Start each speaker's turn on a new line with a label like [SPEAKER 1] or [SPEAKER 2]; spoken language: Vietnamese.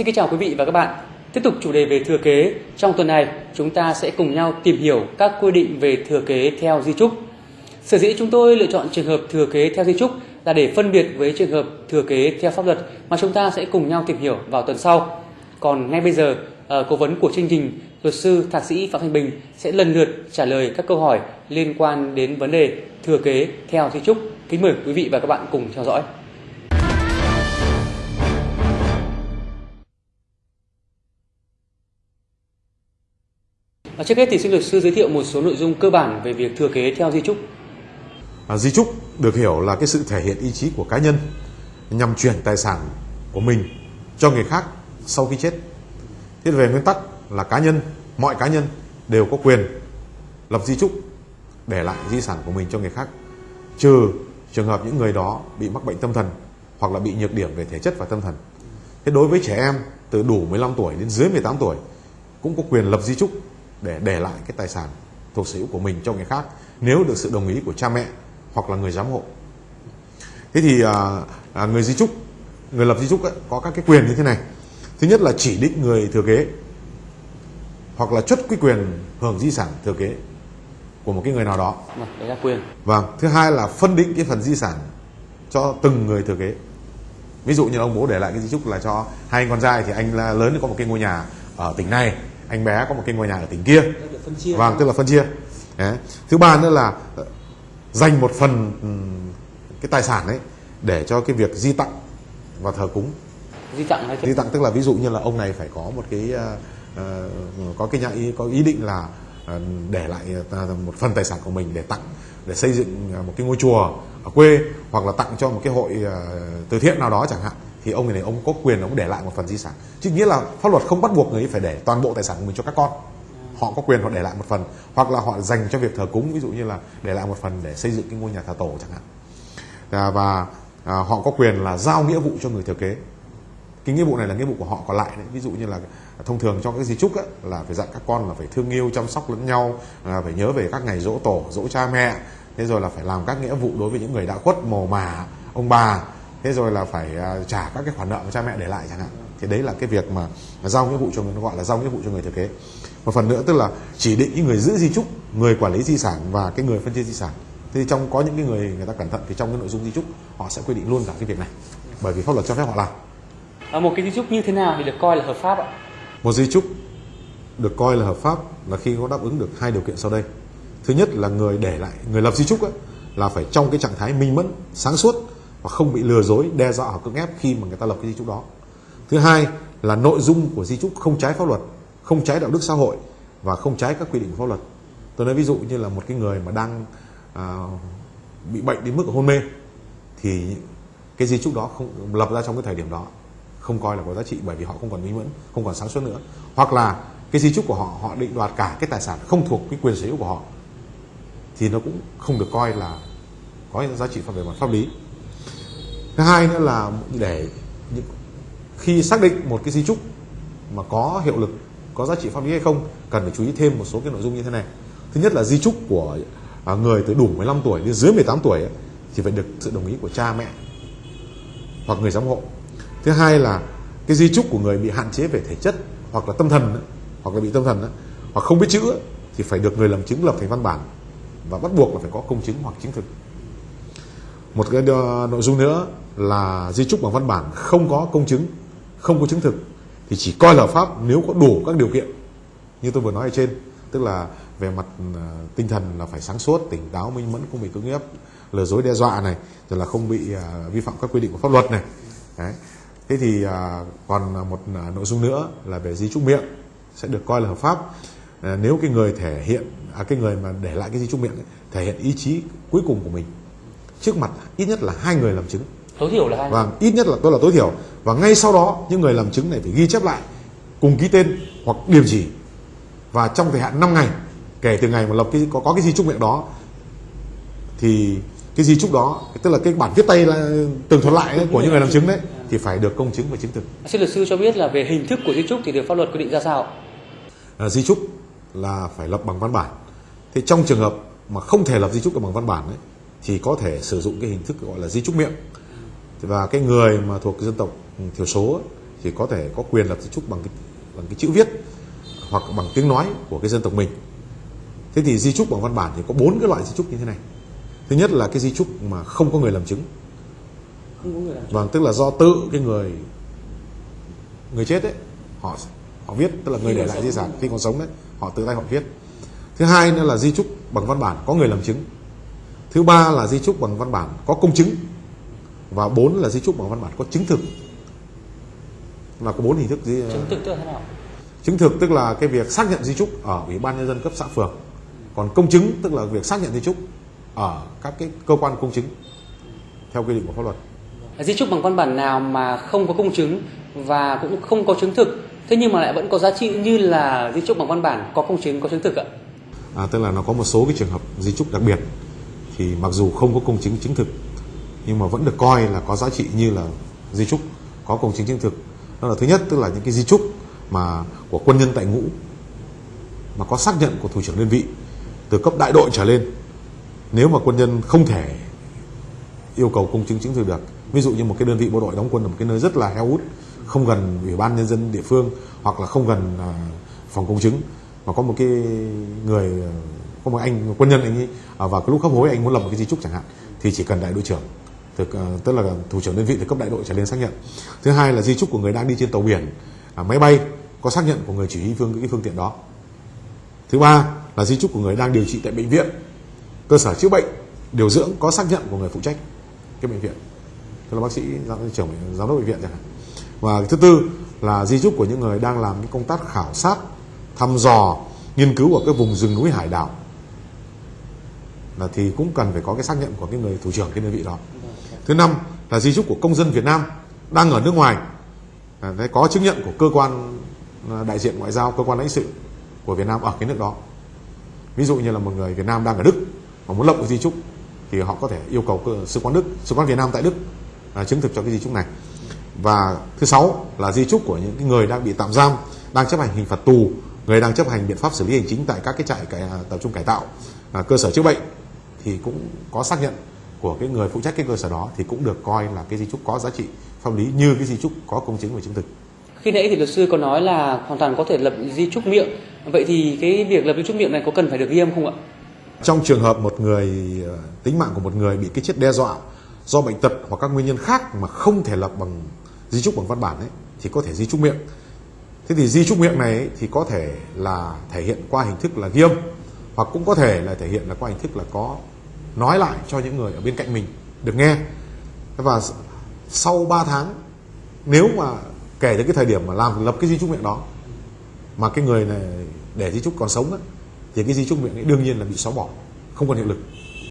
[SPEAKER 1] Xin kính chào quý vị và các bạn. Tiếp tục chủ đề về thừa kế, trong tuần này chúng ta sẽ cùng nhau tìm hiểu các quy định về thừa kế theo di trúc. Sở dĩ chúng tôi lựa chọn trường hợp thừa kế theo di trúc là để phân biệt với trường hợp thừa kế theo pháp luật mà chúng ta sẽ cùng nhau tìm hiểu vào tuần sau. Còn ngay bây giờ, ờ, cố vấn của chương trình, luật sư thạc sĩ Phạm Thanh Bình sẽ lần lượt trả lời các câu hỏi liên quan đến vấn đề thừa kế theo di trúc. Kính mời quý vị và các bạn cùng theo dõi. À, trước hết thì xin luật sư giới thiệu một số nội dung cơ bản về việc thừa kế theo di trúc.
[SPEAKER 2] À, di trúc được hiểu là cái sự thể hiện ý chí của cá nhân nhằm chuyển tài sản của mình cho người khác sau khi chết. Thế về nguyên tắc là cá nhân, mọi cá nhân đều có quyền lập di trúc để lại di sản của mình cho người khác, trừ trường hợp những người đó bị mắc bệnh tâm thần hoặc là bị nhược điểm về thể chất và tâm thần. Thế đối với trẻ em từ đủ 15 tuổi đến dưới 18 tuổi cũng có quyền lập di trúc để để lại cái tài sản thuộc sở hữu của mình cho người khác nếu được sự đồng ý của cha mẹ hoặc là người giám hộ. Thế thì à, à, người di trúc, người lập di trúc ấy, có các cái quyền như thế này. Thứ nhất là chỉ định người thừa kế hoặc là chất quy quyền hưởng di sản thừa kế của một cái người nào đó.
[SPEAKER 1] Vâng, đấy là quyền.
[SPEAKER 2] Vâng, thứ hai là phân định cái phần di sản cho từng người thừa kế. Ví dụ như ông bố để lại cái di trúc là cho hai anh con trai thì anh lớn có một cái ngôi nhà ở tỉnh này, anh bé có một cái ngôi nhà ở tỉnh kia.
[SPEAKER 1] Chia.
[SPEAKER 2] Vâng, tức là phân chia. Đấy. Thứ ba nữa là ờ, dành một phần ừm, cái tài sản ấy để cho cái việc di tặng và thờ cúng.
[SPEAKER 1] Di tặng hay
[SPEAKER 2] Di tặng tức là ví dụ như là ông này phải có một cái ờ, có cái nhà ý có ý định là để lại một phần tài sản của mình để tặng để xây dựng một cái ngôi chùa ở quê hoặc là tặng cho một cái hội từ thiện nào đó chẳng hạn thì ông này ông có quyền ông để lại một phần di sản. Chứ nghĩa là pháp luật không bắt buộc người ấy phải để toàn bộ tài sản của mình cho các con. Họ có quyền họ để lại một phần hoặc là họ dành cho việc thờ cúng ví dụ như là để lại một phần để xây dựng cái ngôi nhà thờ tổ chẳng hạn. À, và à, họ có quyền là giao nghĩa vụ cho người thừa kế. Cái nghĩa vụ này là nghĩa vụ của họ còn lại đấy. Ví dụ như là thông thường trong các di trúc ấy, là phải dặn các con là phải thương yêu chăm sóc lẫn nhau là phải nhớ về các ngày dỗ tổ dỗ cha mẹ. Thế rồi là phải làm các nghĩa vụ đối với những người đã khuất mồ mà ông bà thế rồi là phải à, trả các cái khoản nợ mà cha mẹ để lại chẳng hạn. Thì đấy là cái việc mà, mà giao nghĩa vụ cho người nó gọi là giao nghĩa vụ cho người thừa kế. Một phần nữa tức là chỉ định những người giữ di trúc người quản lý di sản và cái người phân chia di sản. Thì trong có những cái người người ta cẩn thận thì trong cái nội dung di trúc họ sẽ quy định luôn cả cái việc này. Bởi vì pháp luật cho phép họ làm.
[SPEAKER 1] À, một cái di trúc như thế nào thì được coi là hợp pháp ạ?
[SPEAKER 2] một di trúc được coi là hợp pháp là khi có đáp ứng được hai điều kiện sau đây. Thứ nhất là người để lại người lập di trúc ấy, là phải trong cái trạng thái minh mẫn sáng suốt và không bị lừa dối đe dọa hoặc cưỡng ép khi mà người ta lập cái di trúc đó. Thứ hai là nội dung của di trúc không trái pháp luật không trái đạo đức xã hội và không trái các quy định của pháp luật. Tôi nói ví dụ như là một cái người mà đang à, bị bệnh đến mức hôn mê thì cái di trúc đó không lập ra trong cái thời điểm đó không coi là có giá trị bởi vì họ không còn minh mẫn không còn sáng suốt nữa. Hoặc là cái di trúc của họ họ định đoạt cả cái tài sản không thuộc cái quyền sở hữu của họ thì nó cũng không được coi là có giá trị về mặt pháp lý thứ hai nữa là để những- khi xác định một cái di trúc mà có hiệu lực có giá trị pháp lý hay không cần phải chú ý thêm một số cái nội dung như thế này. Thứ nhất là di trúc của à, người từ đủ 15 tuổi đến dưới 18 tuổi ấy, thì phải được sự đồng ý của cha mẹ hoặc người giám hộ. Thứ hai là cái di trúc của người bị hạn chế về thể chất hoặc là tâm thần ấy, hoặc là bị tâm thần ấy, hoặc không biết chữ thì phải được người làm chứng lập thành văn bản và bắt buộc là phải có công chứng hoặc chứng thực một cái ờ, nội dung nữa là di trúc bằng văn bản không có công chứng không có chứng thực. Thì chỉ coi là hợp pháp nếu có đủ các điều kiện như tôi vừa nói ở trên. Tức là về mặt ờ, tinh thần là phải sáng suốt tỉnh táo minh mẫn không bị cưỡng ép lừa dối đe dọa này rồi là không bị ờ, vi phạm các quy định của pháp luật này. Đấy. thế thì còn một nội dung nữa là về di trúc miệng sẽ được coi là hợp pháp. Nếu cái người thể hiện à, cái người mà để lại cái di trúc miệng ấy, thể hiện ý chí cuối cùng của mình trước mặt ít nhất là hai người làm chứng.
[SPEAKER 1] Tối thiểu là hai.
[SPEAKER 2] và ít nhất là tôi là tối thiểu. Và ngay sau đó những người làm chứng này phải ghi chép lại cùng ký tên hoặc điểm chỉ. Và trong thời hạn 5 ngày kể từ ngày mà lập cái có, có cái di trúc miệng đó thì cái di trúc đó tức là cái bản viết tay là tường thuật lại ấy, của những người làm chứng đấy thì phải được công chứng và chứng thực.
[SPEAKER 1] Xin luật sư cho biết là về hình thức của di trúc thì được pháp luật quy định ra sao?
[SPEAKER 2] à, di trúc là phải lập bằng văn bản. Thì trong trường hợp mà không thể lập di trúc được bằng văn bản ấy, thì có thể sử dụng cái hình thức gọi là di trúc miệng. Và cái người mà thuộc dân tộc thiểu số thì có thể có quyền lập di chúc bằng cái, bằng cái chữ viết hoặc bằng tiếng nói của cái dân tộc mình. Thế thì di chúc bằng văn bản thì có bốn cái loại di chúc như thế này. Thứ nhất là cái di chúc mà không có người làm chứng.
[SPEAKER 1] Không có người làm
[SPEAKER 2] vâng tức là do tự cái người người chết ấy họ họ viết tức là người để lại di sản khi còn sống đấy họ tự tay họ viết. Thứ hai nữa là di chúc bằng văn bản có người làm chứng thứ ba là di chúc bằng văn bản có công chứng. Và bốn là di chúc bằng văn bản có chứng thực. Là có bốn hình thức di,
[SPEAKER 1] chứng thực tức là thế nào?
[SPEAKER 2] Chứng thực tức là cái việc xác nhận di chúc ở ủy ban nhân dân cấp xã phường. Còn công chứng tức là việc xác nhận di chúc ở các cái cơ quan công chứng theo quy định của pháp luật.
[SPEAKER 1] Di chúc bằng văn bản nào mà không có công chứng và cũng không có chứng thực thế nhưng mà lại vẫn có giá trị như là di chúc bằng văn bản có công chứng có chứng thực ạ?
[SPEAKER 2] À, tức là nó có một số cái trường hợp di chúc đặc biệt thì mặc dù không có công chứng chứng thực, nhưng mà vẫn được coi là có giá trị như là di chúc có công chứng chứng thực. Đó là thứ nhất, tức là những cái di chúc mà của quân nhân tại ngũ, mà có xác nhận của thủ trưởng đơn vị từ cấp đại đội trở lên. Nếu mà quân nhân không thể yêu cầu công chứng chứng thực được, ví dụ như một cái đơn vị bộ đội đóng quân ở một cái nơi rất là heo hút, không gần ủy ban nhân dân địa phương hoặc là không gần à, phòng công chứng, mà có một cái người à, có một anh một quân nhân anh ấy à, vào cái lúc hấp hối anh muốn lập một cái di chúc chẳng hạn thì chỉ cần đại đội trưởng từ, à, tức là thủ trưởng đơn vị được cấp đại đội trở lên xác nhận. Thứ hai là di chúc của người đang đi trên tàu biển à, máy bay có xác nhận của người chỉ huy phương cái phương tiện đó. Thứ ba là di chúc của người đang điều trị tại bệnh viện cơ sở chữa bệnh điều dưỡng có xác nhận của người phụ trách cái bệnh viện. Tức là bác sĩ giám trưởng giám đốc bệnh viện chẳng hạn. Và thứ tư là di chúc của những người đang làm cái công tác khảo sát thăm dò nghiên cứu ở cái vùng rừng núi hải đảo là thì cũng cần phải có cái xác nhận của cái người thủ trưởng cái đơn vị đó. Thứ năm là di chúc của công dân Việt Nam đang ở nước ngoài. À, đấy, có chứng nhận của cơ quan à, đại diện ngoại giao cơ quan lãnh sự của Việt Nam ở cái nước đó. Ví dụ như là một người Việt Nam đang ở Đức mà muốn lập cái di chúc thì họ có thể yêu cầu cơ, sứ quán Đức sứ quán Việt Nam tại Đức à, chứng thực cho cái di chúc này. Và thứ sáu là di chúc của những cái người đang bị tạm giam đang chấp hành hình phạt tù người đang chấp hành biện pháp xử lý hành chính tại các cái trại cải, à, tập trung cải tạo à, cơ sở chữa bệnh thì cũng có xác nhận của cái người phụ trách cái cơ sở đó thì cũng được coi là cái di chúc có giá trị pháp lý như cái di chúc có công chứng và chứng thực.
[SPEAKER 1] Khi nãy thì luật sư có nói là hoàn toàn có thể lập di chúc miệng. Vậy thì cái việc lập di chúc miệng này có cần phải được nghiêm không ạ?
[SPEAKER 2] Trong trường hợp một người ờ, tính mạng của một người bị cái chết đe dọa do bệnh tật hoặc các nguyên nhân khác mà không thể lập bằng di chúc bằng văn bản ấy thì có thể di chúc miệng. Thế thì di chúc miệng này ấy, thì có thể là thể hiện qua hình thức là ghi âm hoặc cũng có thể là thể hiện là qua hình thức là có nói lại cho những người ở bên cạnh mình được nghe. Và sau 3 tháng nếu mà kể từ cái thời điểm mà làm lập cái di chúc miệng đó mà cái người này để di chúc còn sống đó, thì cái di chúc miệng ấy đương nhiên là bị xóa bỏ không còn hiệu lực.